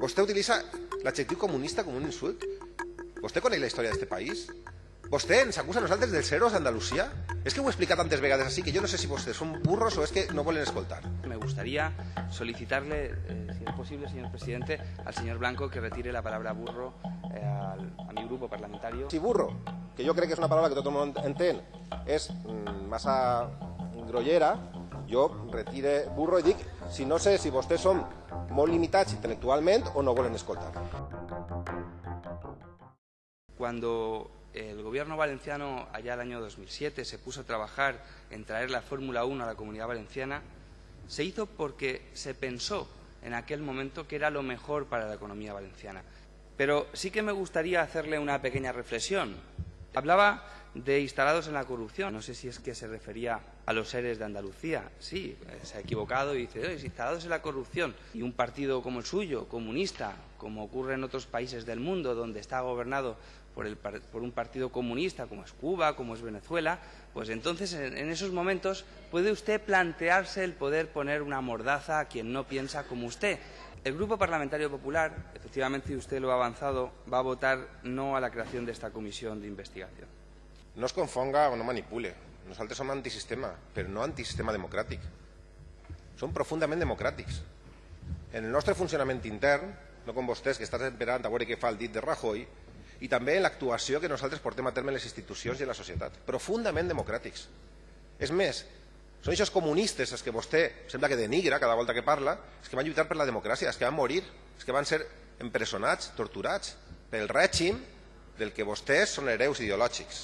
Vostè utilitza l'adjectiu comunista com un insult? Vostè coneix la història d'aquest país? Vostè ens acusa a nosaltres dels héroes d'Andalusia? És que ho he explicat tantes vegades així que jo no sé si vostès són burros o és que no volen escoltar. Me gustaría solicitarle, eh, si es posible, señor presidente, al señor Blanco que retire la palabra burro eh, al, a mi grupo parlamentario. Si burro, que jo crec que és una paraula que tot el món entén, és mm, massa grollera, jo retire burro i dic si no sé si vostès són molt limitats intel·lectualment o no volen escoltar. Cuando el gobierno valenciano, allá el año 2007, se puso a trabajar en traer la Fórmula 1 a la comunidad valenciana, se hizo porque se pensó en aquel momento que era lo mejor para la economía valenciana. Pero sí que me gustaría hacerle una pequeña reflexión. Hablaba de instalados en la corrupción. No sé si es que se refería a los seres de Andalucía. Sí, eh, se ha equivocado y dice, "Oye, instalados en la corrupción. Y un partido como el suyo, comunista, como ocurre en otros países del mundo, donde está gobernado por, el por un partido comunista, como es Cuba, como es Venezuela, pues entonces en, en esos momentos puede usted plantearse el poder poner una mordaza a quien no piensa como usted. El Grupo Parlamentario Popular, efectivamente, usted lo ha avanzado, va a votar no a la creación de esta comisión de investigación. No es confonga o no manipule. Nosaltres som antisistema, però no antisistema democràtic. Som profundament democràtics. En el nostre funcionament intern, no com vostès que estan esperant a veure què fa el dit de Rajoy, i també en l'actuació que nosaltres portem a terme les institucions i la societat. Profundament democràtics. És més, són aquests comunistes els que vostè sembla que denigra cada volta que parla, els que van lluitar per la democràcia, els que van morir, els que van ser empresonats, torturats pel règim del que vostès són hereus ideològics.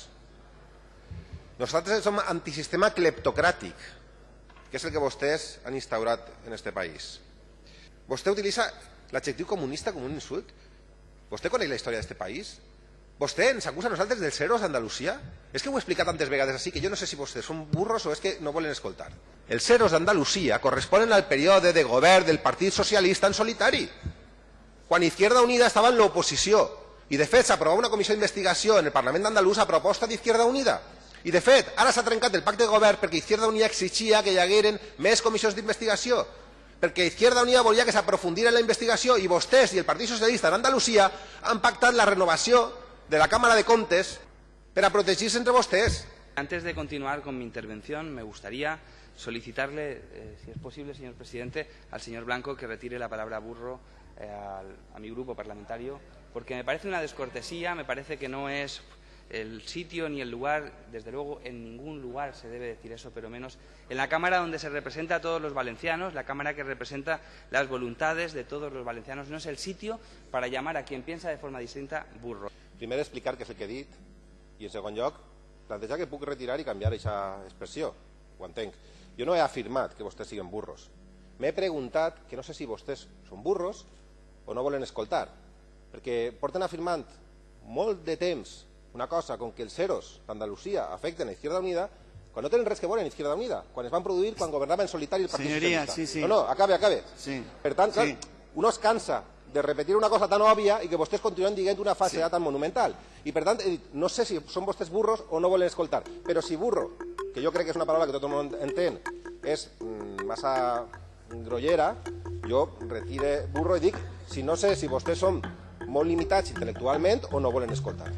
Nosaltres som antisistema cleptocràtic, que és el que vostès han instaurat en este país. Vostè utilitza l'adjectiu comunista com un insult? Vostè coneix la història d'aquest país? Vostè ens acusa a nosaltres dels héroes d'Andalusia? És que ho he explicat tantes vegades així que jo no sé si vostès són burros o és que no volen escoltar. Els héroes d'Andalusia corresponen al període de govern del Partit Socialista en solitari, quan Izquierda Unida estava en l'oposició i de fet s'aprovava una comissió d'investigació en el Parlament d'Andalús a proposta d'Izquierda Unida. I de fet, ara s'ha trencat el pacte de govern perquè Izquierda Unida exigia que hi hagueren més comissions d'investigació, perquè Izquierda Unida volia que s'aprofundira en la investigació i vostès i el Partit Socialista en Andalusia han pactat la renovació de la Cámara de Comptes per a protegir-se entre vostès. Antes de continuar con mi intervención, me gustaría solicitarle, eh, si es posible, señor presidente, al señor Blanco que retire la palabra burro eh, al- a mi grupo parlamentario, porque me parece una descortesía, me parece que no es el sitio ni el lugar, desde luego en ningún lugar se debe decir eso, pero menos en la Cámara donde se representa a todos los valencianos, la Cámara que representa las voluntades de todos los valencianos, no es el sitio para llamar a quien piensa de forma distinta burro. Primer explicar què és el que he dit i en segon lloc plantejar que puc retirar i canviar aquesta expressió. Ho entenc. Jo no he afirmat que vostès siguin burros. M'he preguntat que no sé si vostès són burros o no volen escoltar, perquè porten afirmant molt de temps una cosa com que els ceros d'Andalusia afecten a Izquierda Unida quan no tenen res que veure amb Izquierda Unida, quan es van produir quan governava en solitari el Partit Senyoria, Socialista. sí, sí. No, no, acabe, acabe. Sí. Per tant, clar, Sí. uno es cansa de repetir una cosa tan òbvia i que vostès continuen dient una falsedat tan monumental. I per tant, he dit, no sé si són vostès burros o no volen escoltar, però si burro, que jo crec que és una paraula que tot el món entén, és mm, massa grollera, jo retire burro i dic, si no sé si vostès són molt limitats intel·lectualment o no volen escoltar.